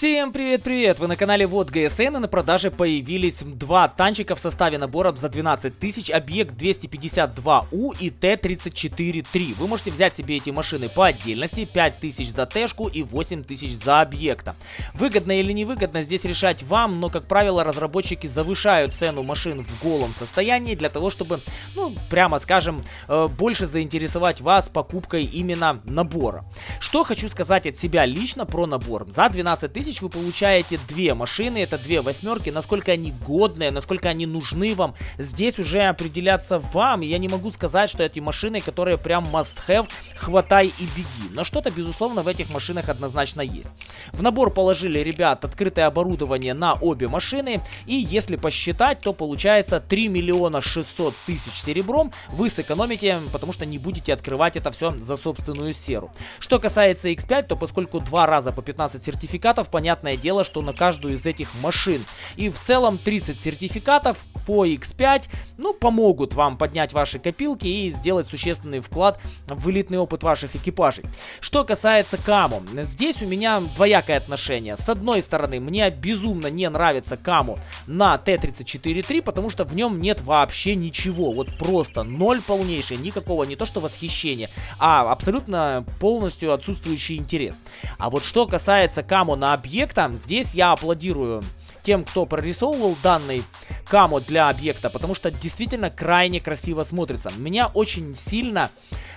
Всем привет-привет! Вы на канале Вот ГСН и на продаже появились два танчика в составе набора за 12 тысяч, объект 252У и Т-34-3. Вы можете взять себе эти машины по отдельности, 5 тысяч за Тэшку и 8 тысяч за объекта. Выгодно или невыгодно здесь решать вам, но как правило разработчики завышают цену машин в голом состоянии для того, чтобы, ну, прямо скажем, э, больше заинтересовать вас покупкой именно набора. Что хочу сказать от себя лично про набор. За 12 тысяч тысяч вы получаете две машины, это две восьмерки, насколько они годные, насколько они нужны вам, здесь уже определяться вам, я не могу сказать, что эти машины, которые прям must have, хватай и беги, но что-то безусловно в этих машинах однозначно есть. В набор положили, ребят, открытое оборудование на обе машины, и если посчитать, то получается 3 миллиона 600 тысяч серебром. Вы сэкономите, потому что не будете открывать это все за собственную серу. Что касается X5, то поскольку два раза по 15 сертификатов, понятное дело, что на каждую из этих машин. И в целом 30 сертификатов по X5, ну, помогут вам поднять ваши копилки и сделать существенный вклад в элитный опыт ваших экипажей. Что касается Каму, здесь у меня двоякое отношение. С одной стороны, мне безумно не нравится Каму на Т-34-3, потому что в нем нет вообще ничего. Вот просто ноль полнейший, никакого не то что восхищения, а абсолютно полностью отсутствующий интерес. А вот что касается Каму на объект, объекта. Здесь я аплодирую тем, кто прорисовывал данный камо для объекта, потому что действительно крайне красиво смотрится. Меня очень сильно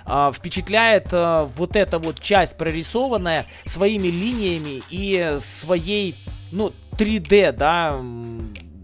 э, впечатляет э, вот эта вот часть прорисованная своими линиями и своей, ну, 3D, да,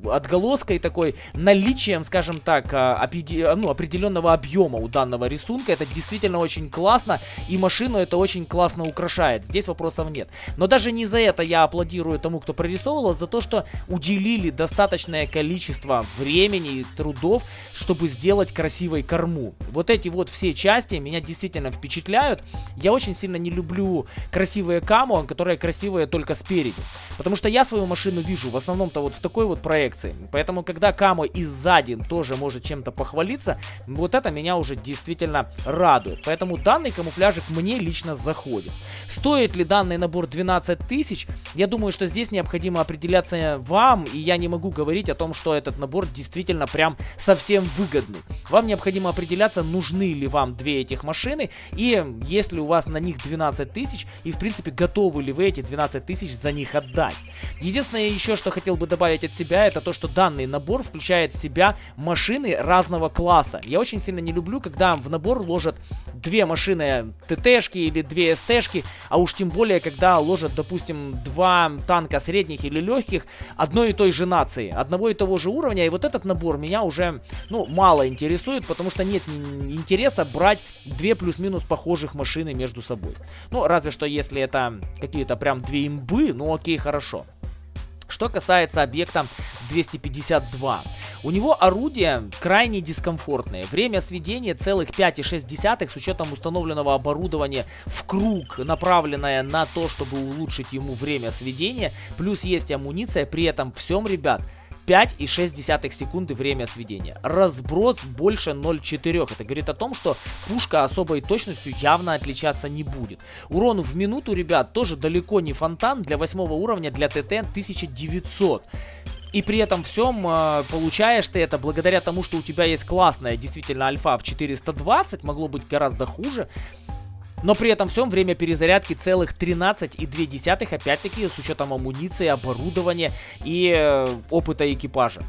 отголоской такой, наличием, скажем так, а, ну, определенного объема у данного рисунка. Это действительно очень классно, и машину это очень классно украшает. Здесь вопросов нет. Но даже не за это я аплодирую тому, кто прорисовывал, а за то, что уделили достаточное количество времени и трудов, чтобы сделать красивой корму. Вот эти вот все части меня действительно впечатляют. Я очень сильно не люблю красивые камо, которые красивые только спереди. Потому что я свою машину вижу в основном-то вот в такой вот проект проекции. Поэтому, когда Камо и сзади тоже может чем-то похвалиться, вот это меня уже действительно радует. Поэтому данный камуфляжик мне лично заходит. Стоит ли данный набор 12 тысяч? Я думаю, что здесь необходимо определяться вам, и я не могу говорить о том, что этот набор действительно прям совсем выгодный. Вам необходимо определяться, нужны ли вам две этих машины, и если у вас на них 12 тысяч, и в принципе готовы ли вы эти 12 тысяч за них отдать. Единственное еще, что хотел бы добавить от себя, это то, что данный набор включает в себя машины разного класса. Я очень сильно не люблю, когда в набор ложат две машины ТТшки или две СТшки, а уж тем более, когда ложат, допустим, два танка средних или легких одной и той же нации, одного и того же уровня, и вот этот набор меня уже, ну, мало интересует, потому что нет интереса брать две плюс-минус похожих машины между собой. Ну, разве что если это какие-то прям две имбы, ну окей, хорошо. Что касается объекта 252. У него орудие крайне дискомфортное. Время сведения целых 5,6 с учетом установленного оборудования в круг, направленное на то, чтобы улучшить ему время сведения. Плюс есть амуниция. При этом всем, ребят, 5,6 секунды время сведения. Разброс больше 0,4. Это говорит о том, что пушка особой точностью явно отличаться не будет. Урон в минуту, ребят, тоже далеко не фонтан. Для 8 уровня, для ТТ 1900. И при этом всем э, получаешь ты это благодаря тому, что у тебя есть классная действительно альфа в 420, могло быть гораздо хуже. Но при этом всем время перезарядки целых 13,2, опять-таки с учетом амуниции, оборудования и э, опыта экипажа.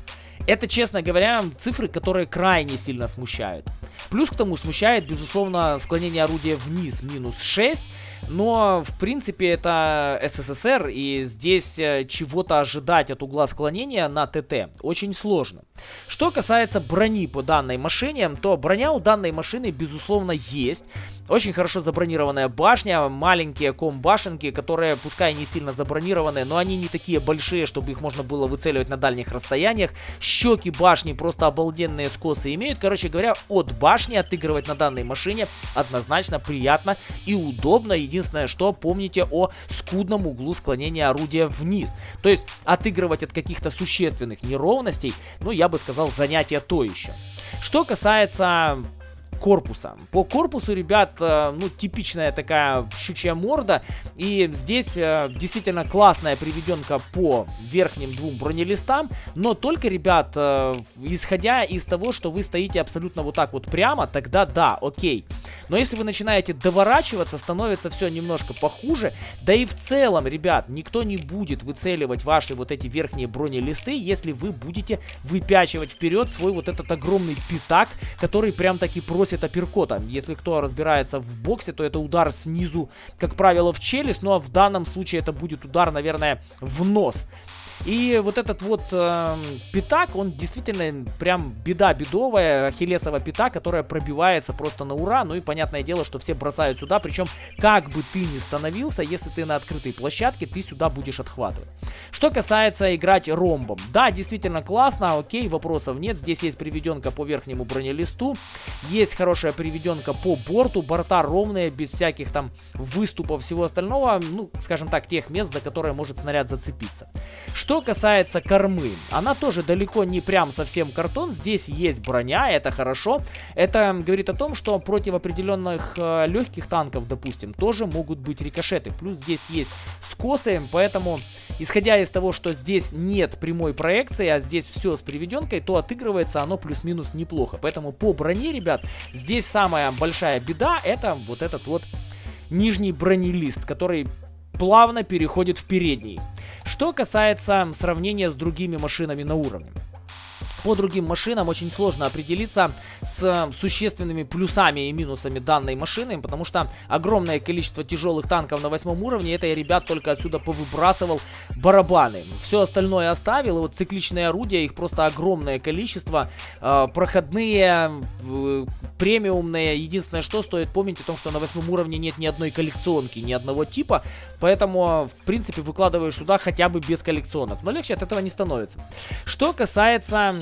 Это, честно говоря, цифры, которые крайне сильно смущают. Плюс к тому смущает, безусловно, склонение орудия вниз, минус 6. Но, в принципе, это СССР, и здесь э, чего-то ожидать от угла склонения на ТТ очень сложно. Что касается брони по данной машине, то броня у данной машины, безусловно, есть. Очень хорошо забронированная башня, маленькие ком-башенки, которые, пускай не сильно забронированные, но они не такие большие, чтобы их можно было выцеливать на дальних расстояниях. Щеки башни просто обалденные скосы имеют. Короче говоря, от башни отыгрывать на данной машине однозначно приятно и удобно. Единственное, что помните о скудном углу склонения орудия вниз. То есть отыгрывать от каких-то существенных неровностей, ну я бы сказал, занятие то еще. Что касается корпуса. По корпусу, ребят, э, ну, типичная такая щучья морда. И здесь э, действительно классная приведенка по верхним двум бронелистам. Но только, ребят, э, исходя из того, что вы стоите абсолютно вот так вот прямо, тогда да, окей. Но если вы начинаете доворачиваться, становится все немножко похуже. Да и в целом, ребят, никто не будет выцеливать ваши вот эти верхние бронелисты, если вы будете выпячивать вперед свой вот этот огромный пятак, который прям таки просит апперкота. Если кто разбирается в боксе, то это удар снизу, как правило, в челюсть, ну а в данном случае это будет удар, наверное, в нос. И вот этот вот э, пятак, он действительно прям беда бедовая, ахиллесова пята, которая пробивается просто на ура. Ну и понятное дело, что все бросают сюда, причем как бы ты ни становился, если ты на открытой площадке, ты сюда будешь отхватывать. Что касается играть ромбом. Да, действительно классно, окей, вопросов нет. Здесь есть приведенка по верхнему бронелисту, есть хорошая приведенка по борту, борта ровные, без всяких там выступов, всего остального, ну, скажем так, тех мест, за которые может снаряд зацепиться. Что касается кормы, она тоже далеко не прям совсем картон, здесь есть броня, это хорошо. Это говорит о том, что против определенных э, легких танков, допустим, тоже могут быть рикошеты. Плюс здесь есть скосы, поэтому, исходя из того, что здесь нет прямой проекции, а здесь все с приведенкой, то отыгрывается оно плюс-минус неплохо. Поэтому по броне, ребят, здесь самая большая беда, это вот этот вот нижний бронелист, который плавно переходит в передний. Что касается сравнения с другими машинами на уровне. По другим машинам очень сложно определиться с существенными плюсами и минусами данной машины, потому что огромное количество тяжелых танков на восьмом уровне, это я, ребят, только отсюда повыбрасывал барабаны. Все остальное оставил, вот цикличные орудия, их просто огромное количество, э, проходные, э, премиумные, единственное, что стоит помнить о том, что на восьмом уровне нет ни одной коллекционки, ни одного типа, поэтому, в принципе, выкладываешь сюда хотя бы без коллекционок, но легче от этого не становится. Что касается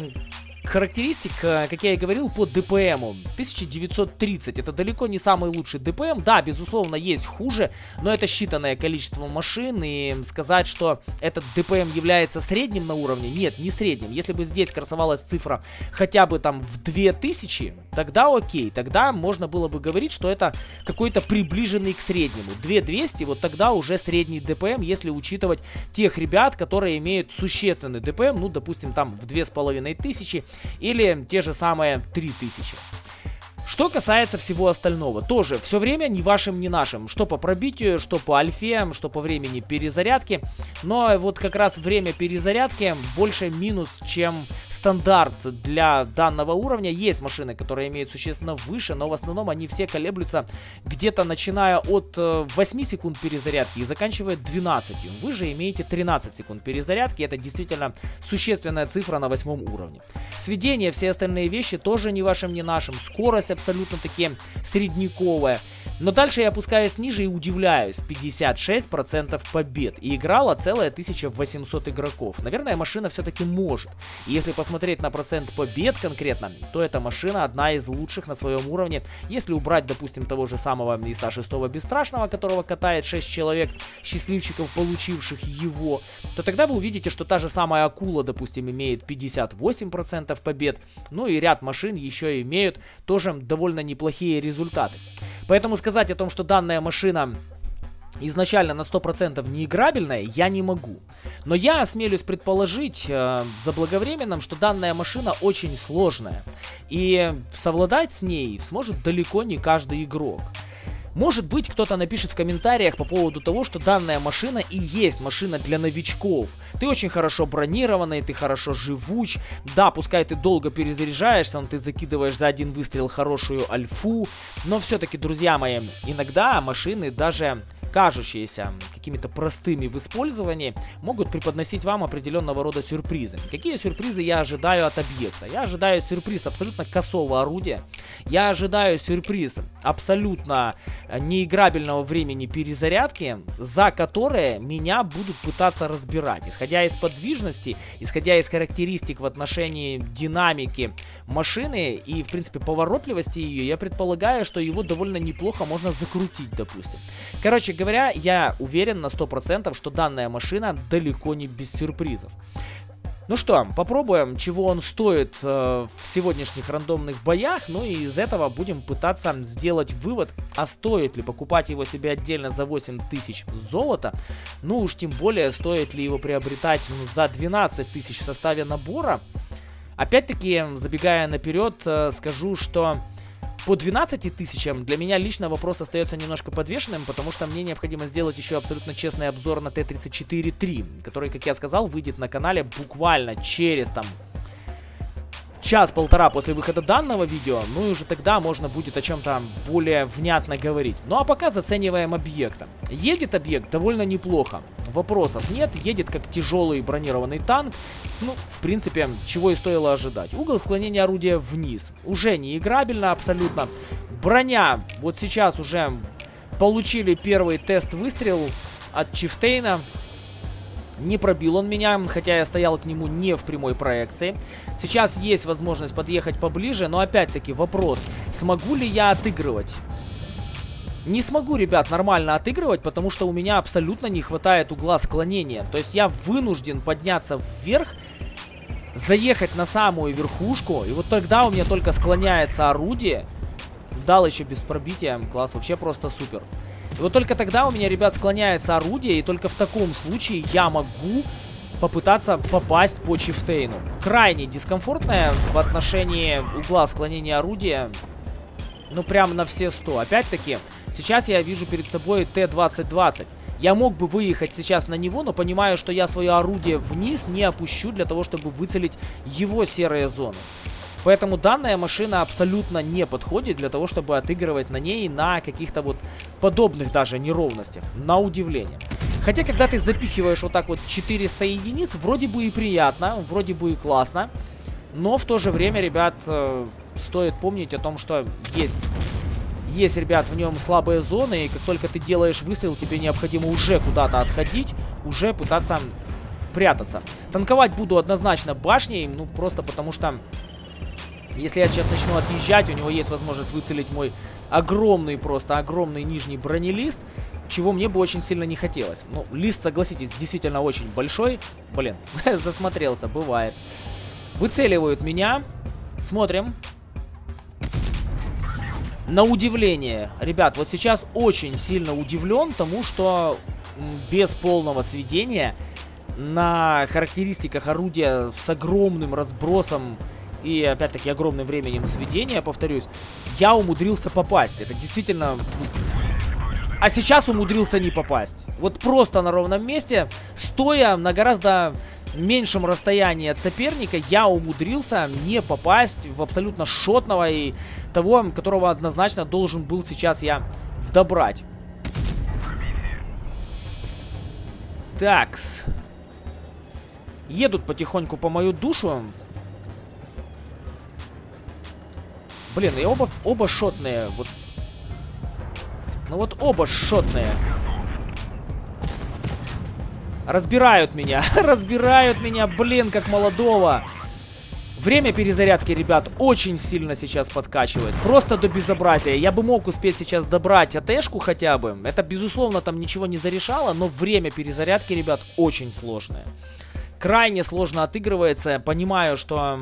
характеристик, э, как я и говорил, по ДПМу. 1930. Это далеко не самый лучший ДПМ. Да, безусловно, есть хуже, но это считанное количество машин. И сказать, что этот ДПМ является средним на уровне, нет, не средним. Если бы здесь красовалась цифра хотя бы там в 2000, тогда окей. Тогда можно было бы говорить, что это какой-то приближенный к среднему. 2200, вот тогда уже средний ДПМ, если учитывать тех ребят, которые имеют существенный ДПМ, ну, допустим, там в 2500 или те же самые 3000. Что касается всего остального, тоже все время ни вашим, ни нашим. Что по пробитию, что по альфе, что по времени перезарядки. Но вот как раз время перезарядки больше минус, чем стандарт для данного уровня. Есть машины, которые имеют существенно выше, но в основном они все колеблются где-то начиная от 8 э, секунд перезарядки и заканчивая 12. Вы же имеете 13 секунд перезарядки. Это действительно существенная цифра на восьмом уровне. Сведение, все остальные вещи тоже ни вашим, ни нашим. Скорость абсолютно таки средниковая. Но дальше я опускаюсь ниже и удивляюсь. 56% побед. И играла целая 1800 игроков. Наверное, машина все-таки может. И если посмотреть на процент побед конкретно, то эта машина одна из лучших на своем уровне. Если убрать, допустим, того же самого ИСа 6 Бесстрашного, которого катает 6 человек, счастливчиков, получивших его, то тогда вы увидите, что та же самая Акула, допустим, имеет 58% побед. Ну и ряд машин еще имеют тоже довольно неплохие результаты. Поэтому сказать о том, что данная машина изначально на 100% неиграбельная, я не могу. Но я осмелюсь предположить э, заблаговременным, что данная машина очень сложная. И совладать с ней сможет далеко не каждый игрок. Может быть, кто-то напишет в комментариях по поводу того, что данная машина и есть машина для новичков. Ты очень хорошо бронированный, ты хорошо живуч. Да, пускай ты долго перезаряжаешься, но ты закидываешь за один выстрел хорошую альфу. Но все-таки, друзья мои, иногда машины даже кажущиеся какими-то простыми в использовании, могут преподносить вам определенного рода сюрпризы. Какие сюрпризы я ожидаю от объекта? Я ожидаю сюрприз абсолютно косого орудия. Я ожидаю сюрприз абсолютно неиграбельного времени перезарядки, за которое меня будут пытаться разбирать. Исходя из подвижности, исходя из характеристик в отношении динамики машины и, в принципе, поворотливости ее, я предполагаю, что его довольно неплохо можно закрутить, допустим. Короче говоря, я уверен на 100%, что данная машина далеко не без сюрпризов. Ну что, попробуем, чего он стоит э, в сегодняшних рандомных боях. Ну и из этого будем пытаться сделать вывод, а стоит ли покупать его себе отдельно за 8000 золота. Ну уж тем более, стоит ли его приобретать за 12 тысяч в составе набора. Опять-таки, забегая наперед, э, скажу, что по 12 тысячам. Для меня лично вопрос остается немножко подвешенным, потому что мне необходимо сделать еще абсолютно честный обзор на Т-34-3, который, как я сказал, выйдет на канале буквально через там час-полтора после выхода данного видео, ну и уже тогда можно будет о чем-то более внятно говорить. Ну а пока зацениваем объекта. Едет объект довольно неплохо, вопросов нет, едет как тяжелый бронированный танк, ну, в принципе, чего и стоило ожидать. Угол склонения орудия вниз, уже не играбельно абсолютно. Броня, вот сейчас уже получили первый тест выстрел от Чифтейна, не пробил он меня, хотя я стоял к нему не в прямой проекции. Сейчас есть возможность подъехать поближе, но опять-таки вопрос, смогу ли я отыгрывать? Не смогу, ребят, нормально отыгрывать, потому что у меня абсолютно не хватает угла склонения. То есть я вынужден подняться вверх, заехать на самую верхушку, и вот тогда у меня только склоняется орудие. Дал еще без пробития, класс, вообще просто супер. И вот только тогда у меня, ребят, склоняется орудие, и только в таком случае я могу попытаться попасть по чифтейну. Крайне дискомфортное в отношении угла склонения орудия. Ну, прям на все 100. Опять-таки, сейчас я вижу перед собой Т-2020. Я мог бы выехать сейчас на него, но понимаю, что я свое орудие вниз не опущу для того, чтобы выцелить его серые зоны. Поэтому данная машина абсолютно не подходит для того, чтобы отыгрывать на ней на каких-то вот подобных даже неровностях. На удивление. Хотя, когда ты запихиваешь вот так вот 400 единиц, вроде бы и приятно, вроде бы и классно. Но в то же время, ребят, э, стоит помнить о том, что есть... Есть, ребят, в нем слабые зоны, и как только ты делаешь выстрел, тебе необходимо уже куда-то отходить, уже пытаться прятаться. Танковать буду однозначно башней, ну, просто потому что если я сейчас начну отъезжать, у него есть возможность выцелить мой огромный, просто огромный нижний бронелист, чего мне бы очень сильно не хотелось. Ну, лист, согласитесь, действительно очень большой. Блин, засмотрелся, бывает. Выцеливают меня. Смотрим. На удивление, ребят, вот сейчас очень сильно удивлен тому, что без полного сведения на характеристиках орудия с огромным разбросом и, опять-таки, огромным временем сведения, повторюсь, я умудрился попасть. Это действительно... А сейчас умудрился не попасть. Вот просто на ровном месте, стоя на гораздо меньшем расстоянии от соперника, я умудрился не попасть в абсолютно шотного и того, которого однозначно должен был сейчас я добрать. Такс. Едут потихоньку по мою душу. Блин, и оба, оба шотные. Вот. Ну вот оба шотные. Разбирают меня. Разбирают меня, блин, как молодого. Время перезарядки, ребят, очень сильно сейчас подкачивает. Просто до безобразия. Я бы мог успеть сейчас добрать АТшку хотя бы. Это, безусловно, там ничего не зарешало, но время перезарядки, ребят, очень сложное. Крайне сложно отыгрывается. Понимаю, что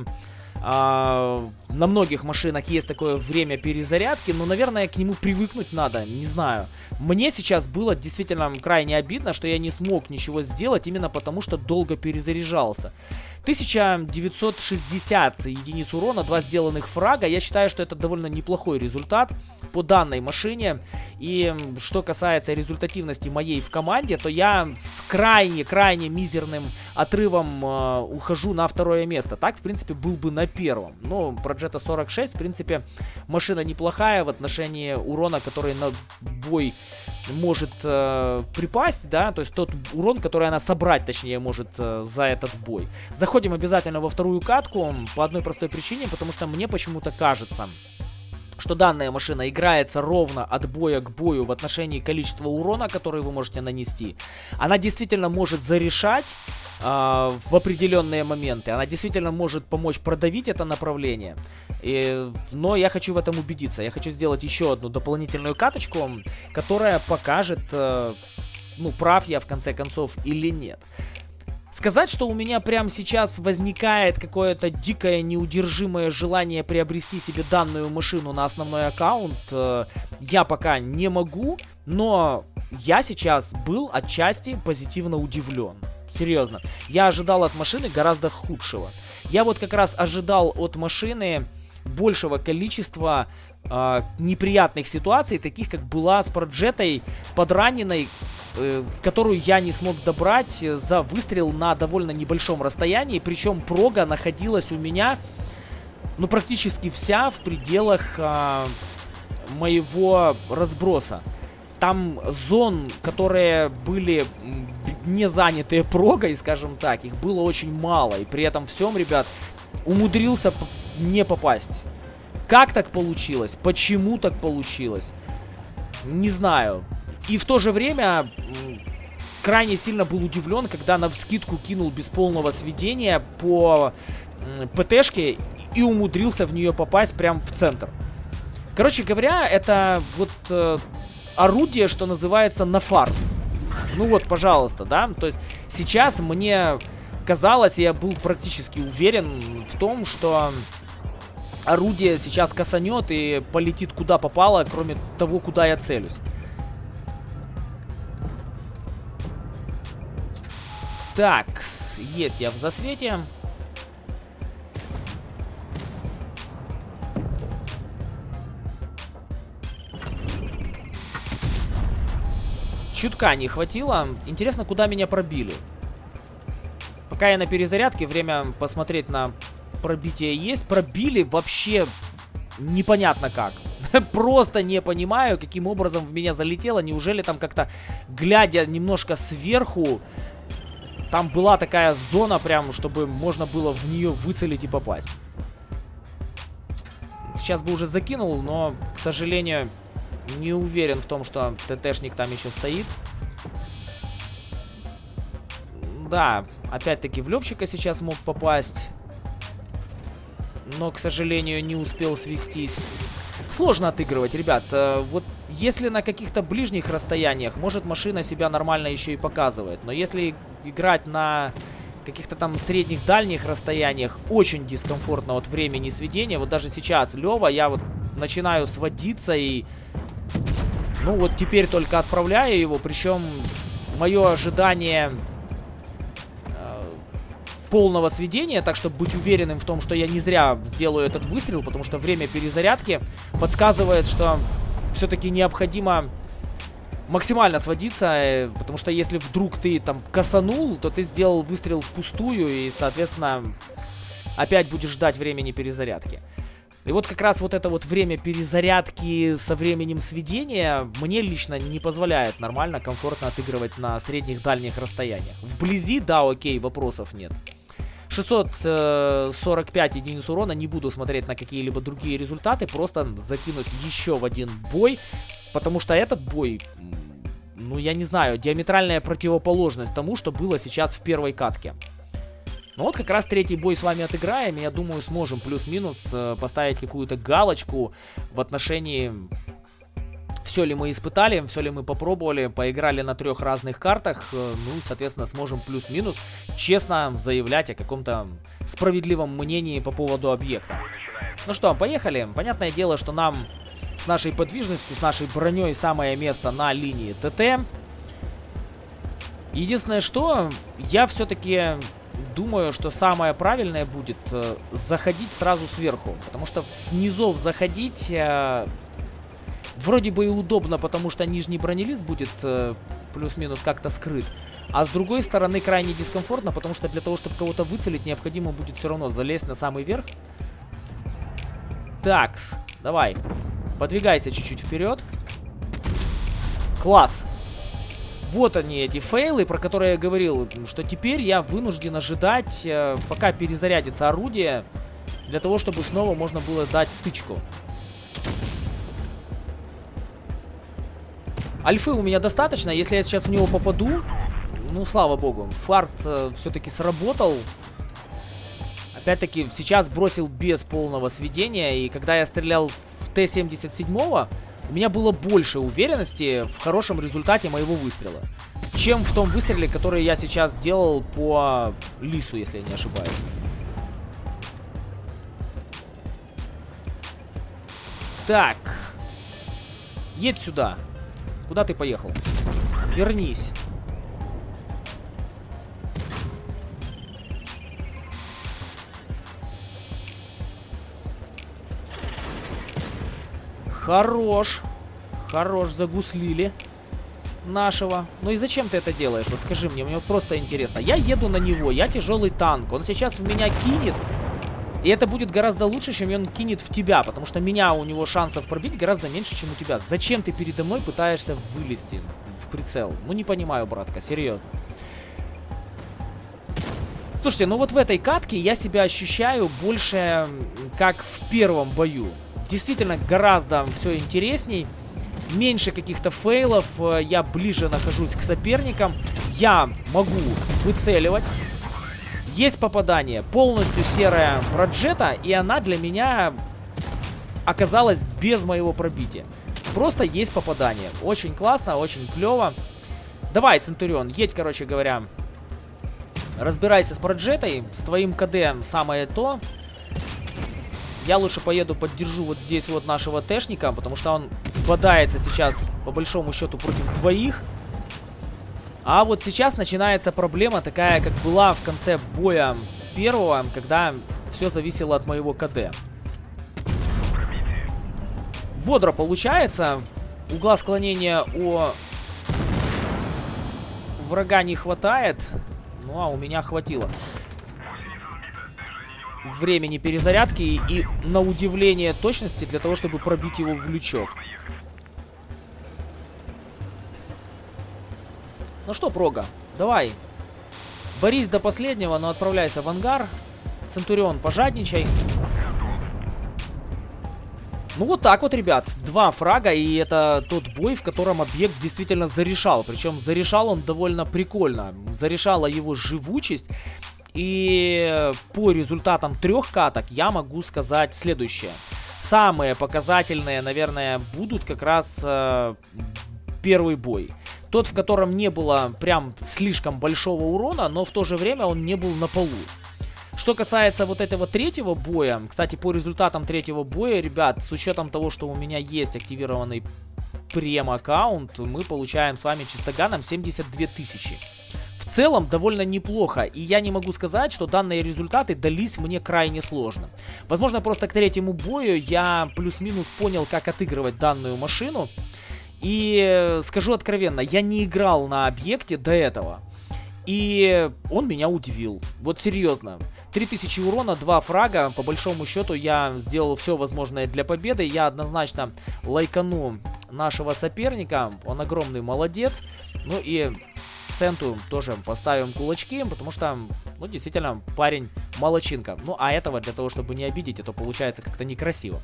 а, на многих машинах есть такое время перезарядки, но, наверное, к нему привыкнуть надо, не знаю. Мне сейчас было действительно крайне обидно, что я не смог ничего сделать, именно потому что долго перезаряжался. 1960 единиц урона, два сделанных фрага. Я считаю, что это довольно неплохой результат по данной машине. И что касается результативности моей в команде, то я с крайне-крайне мизерным отрывом э, ухожу на второе место. Так, в принципе, был бы на первом. Но про Jetta 46, в принципе, машина неплохая в отношении урона, который на бой может э, припасть, да, то есть тот урон, который она собрать, точнее, может э, за этот бой. Заходим обязательно во вторую катку по одной простой причине, потому что мне почему-то кажется, что данная машина играется ровно от боя к бою в отношении количества урона, который вы можете нанести. Она действительно может зарешать э, в определенные моменты. Она действительно может помочь продавить это направление. И, но я хочу в этом убедиться. Я хочу сделать еще одну дополнительную каточку, которая покажет, э, ну, прав я в конце концов или нет. Сказать, что у меня прямо сейчас возникает какое-то дикое неудержимое желание приобрести себе данную машину на основной аккаунт, э, я пока не могу, но я сейчас был отчасти позитивно удивлен. Серьезно. Я ожидал от машины гораздо худшего. Я вот как раз ожидал от машины большего количества э, неприятных ситуаций, таких как была с Проджетой подраненной, э, которую я не смог добрать за выстрел на довольно небольшом расстоянии. Причем прога находилась у меня, ну, практически вся в пределах э, моего разброса. Там зон, которые были не занятые прогой, скажем так, их было очень мало. И при этом всем, ребят, умудрился не попасть. Как так получилось? Почему так получилось? Не знаю. И в то же время крайне сильно был удивлен, когда на вскидку кинул без полного сведения по ПТшке и умудрился в нее попасть прямо в центр. Короче говоря, это вот э, орудие, что называется на фарт. Ну вот, пожалуйста, да. То есть сейчас мне казалось, я был практически уверен в том, что орудие сейчас косанет и полетит куда попало, кроме того, куда я целюсь. Так, есть я в засвете. Чутка не хватило. Интересно, куда меня пробили. Пока я на перезарядке, время посмотреть на пробитие есть. Пробили вообще непонятно как. Просто не понимаю, каким образом в меня залетело. Неужели там как-то, глядя немножко сверху, там была такая зона прям, чтобы можно было в нее выцелить и попасть. Сейчас бы уже закинул, но, к сожалению, не уверен в том, что ТТшник там еще стоит. Да, опять-таки в Левчика сейчас мог попасть. Но, к сожалению, не успел свестись. Сложно отыгрывать, ребят. Э, вот если на каких-то ближних расстояниях, может машина себя нормально еще и показывает. Но если играть на каких-то там средних дальних расстояниях, очень дискомфортно от времени сведения. Вот даже сейчас Лева, я вот начинаю сводиться и ну вот теперь только отправляю его, причем мое ожидание полного сведения, так чтобы быть уверенным в том, что я не зря сделаю этот выстрел, потому что время перезарядки подсказывает, что все-таки необходимо максимально сводиться, э, потому что если вдруг ты там косанул, то ты сделал выстрел впустую и, соответственно, опять будешь ждать времени перезарядки. И вот как раз вот это вот время перезарядки со временем сведения мне лично не позволяет нормально, комфортно отыгрывать на средних дальних расстояниях. Вблизи, да, окей, вопросов нет. 645 единиц урона, не буду смотреть на какие-либо другие результаты, просто закинусь еще в один бой, потому что этот бой, ну я не знаю, диаметральная противоположность тому, что было сейчас в первой катке. Ну вот как раз третий бой с вами отыграем, я думаю, сможем плюс-минус э, поставить какую-то галочку в отношении... Все ли мы испытали, все ли мы попробовали, поиграли на трех разных картах, э, ну, соответственно, сможем плюс-минус честно заявлять о каком-то справедливом мнении по поводу объекта. Ну что, поехали. Понятное дело, что нам с нашей подвижностью, с нашей броней самое место на линии ТТ. Единственное, что я все-таки думаю, что самое правильное будет э, заходить сразу сверху. Потому что с низов заходить э, вроде бы и удобно, потому что нижний бронелист будет э, плюс-минус как-то скрыт. А с другой стороны крайне дискомфортно, потому что для того, чтобы кого-то выцелить, необходимо будет все равно залезть на самый верх. Такс, давай. Подвигайся чуть-чуть вперед. Класс. Вот они, эти фейлы, про которые я говорил, что теперь я вынужден ожидать, э, пока перезарядится орудие, для того, чтобы снова можно было дать тычку. Альфы у меня достаточно, если я сейчас в него попаду, ну, слава богу, фарт э, все-таки сработал. Опять-таки, сейчас бросил без полного сведения, и когда я стрелял в Т-77, у меня было больше уверенности в хорошем результате моего выстрела, чем в том выстреле, который я сейчас делал по лису, если я не ошибаюсь. Так. Едь сюда. Куда ты поехал? Вернись. Хорош. Хорош, загуслили нашего. Ну и зачем ты это делаешь? Вот скажи мне, мне просто интересно. Я еду на него, я тяжелый танк. Он сейчас в меня кинет. И это будет гораздо лучше, чем он кинет в тебя. Потому что меня у него шансов пробить гораздо меньше, чем у тебя. Зачем ты передо мной пытаешься вылезти в прицел? Ну не понимаю, братка, серьезно. Слушайте, ну вот в этой катке я себя ощущаю больше как в первом бою действительно гораздо все интересней. Меньше каких-то фейлов, э, я ближе нахожусь к соперникам. Я могу выцеливать. Есть попадание. Полностью серая проджета, и она для меня оказалась без моего пробития. Просто есть попадание. Очень классно, очень клево. Давай, Центурион, едь, короче говоря. Разбирайся с проджетой. С твоим КД самое то. Я лучше поеду поддержу вот здесь вот нашего Тэшника, потому что он бодается сейчас, по большому счету, против двоих. А вот сейчас начинается проблема такая, как была в конце боя первого, когда все зависело от моего КД. Бодро получается. Угла склонения у врага не хватает. Ну, а у меня хватило времени перезарядки и, на удивление точности для того, чтобы пробить его в лючок. Ну что, Прога, давай. Борись до последнего, но отправляйся в ангар. Центурион, пожадничай. Ну вот так вот, ребят. Два фрага, и это тот бой, в котором объект действительно зарешал. Причем зарешал он довольно прикольно. Зарешала его живучесть. И по результатам трех каток я могу сказать следующее. Самые показательные, наверное, будут как раз э, первый бой. Тот, в котором не было прям слишком большого урона, но в то же время он не был на полу. Что касается вот этого третьего боя, кстати, по результатам третьего боя, ребят, с учетом того, что у меня есть активированный прем-аккаунт, мы получаем с вами чистоганом 72 тысячи в целом довольно неплохо, и я не могу сказать, что данные результаты дались мне крайне сложно. Возможно, просто к третьему бою я плюс-минус понял, как отыгрывать данную машину, и скажу откровенно, я не играл на объекте до этого. И он меня удивил. Вот серьезно. 3000 урона, 2 фрага. По большому счету я сделал все возможное для победы. Я однозначно лайкану нашего соперника. Он огромный молодец. Ну и Центу тоже поставим кулачки, потому что, ну, действительно, парень молочинка. Ну, а этого для того, чтобы не обидеть, это получается как-то некрасиво.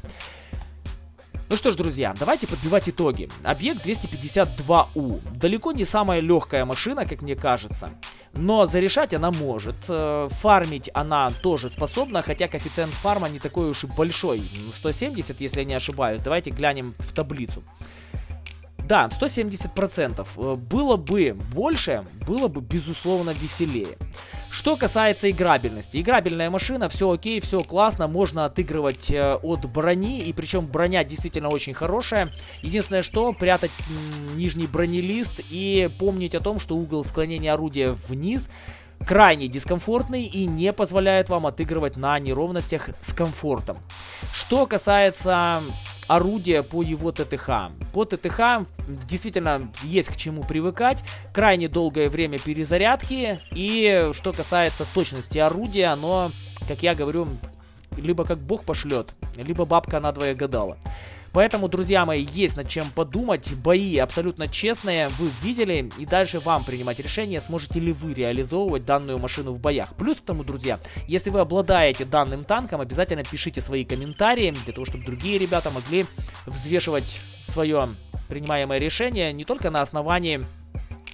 Ну что ж, друзья, давайте подбивать итоги. Объект 252У. Далеко не самая легкая машина, как мне кажется. Но зарешать она может. Э, фармить она тоже способна, хотя коэффициент фарма не такой уж и большой. 170, если я не ошибаюсь. Давайте глянем в таблицу. Да, 170%. Э, было бы больше, было бы безусловно веселее. Что касается играбельности. Играбельная машина, все окей, все классно, можно отыгрывать э, от брони, и причем броня действительно очень хорошая. Единственное, что прятать нижний бронелист и помнить о том, что угол склонения орудия вниз крайне дискомфортный и не позволяет вам отыгрывать на неровностях с комфортом. Что касается орудия по его ТТХ. По ТТХ действительно есть к чему привыкать. Крайне долгое время перезарядки. И что касается точности орудия, оно, как я говорю, либо как бог пошлет, либо бабка надвое гадала. Поэтому, друзья мои, есть над чем подумать. Бои абсолютно честные, вы видели. И дальше вам принимать решение, сможете ли вы реализовывать данную машину в боях. Плюс к тому, друзья, если вы обладаете данным танком, обязательно пишите свои комментарии, для того, чтобы другие ребята могли взвешивать свое принимаемое решение не только на основании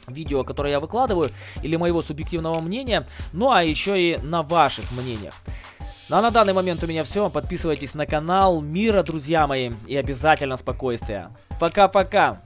видео, которое я выкладываю, или моего субъективного мнения, ну а еще и на ваших мнениях. Ну а на данный момент у меня все. Подписывайтесь на канал. Мира, друзья мои. И обязательно спокойствия. Пока-пока.